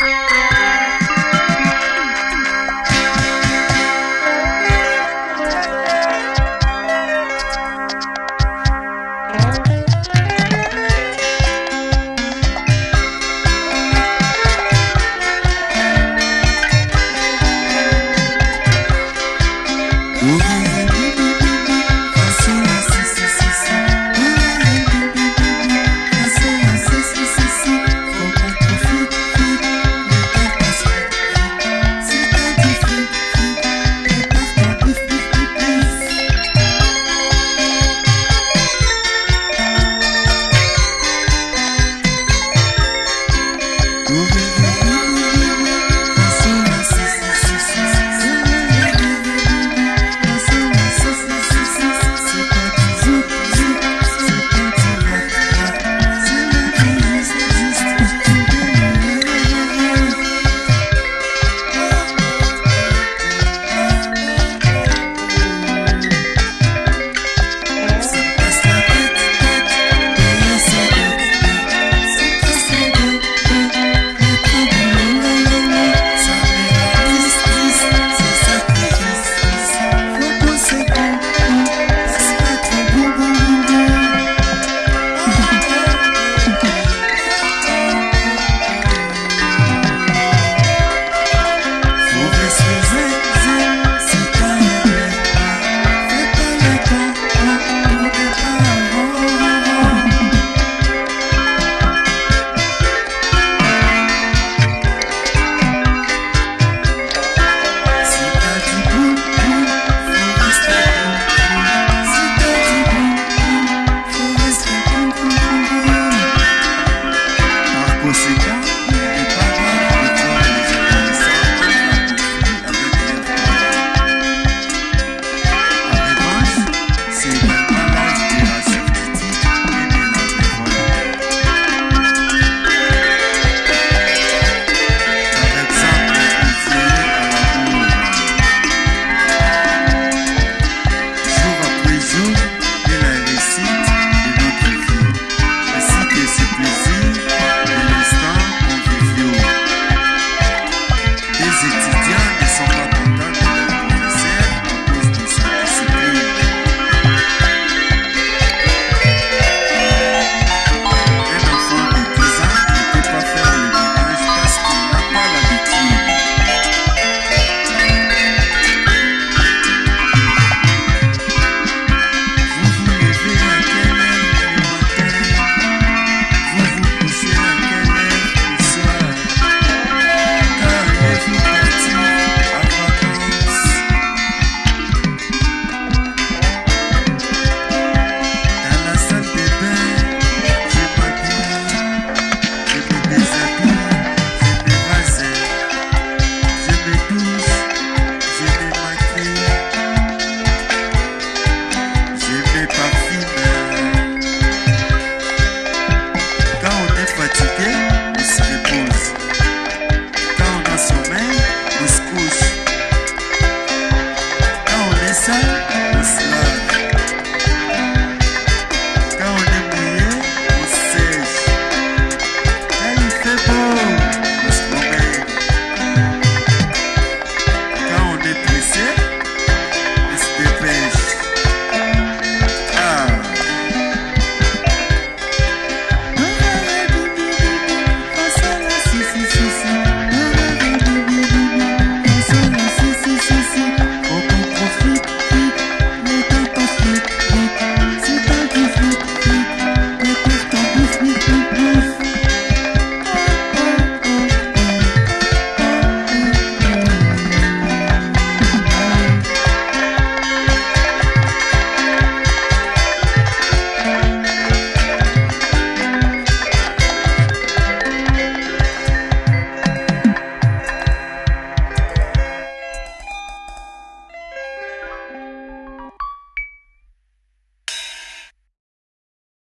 Música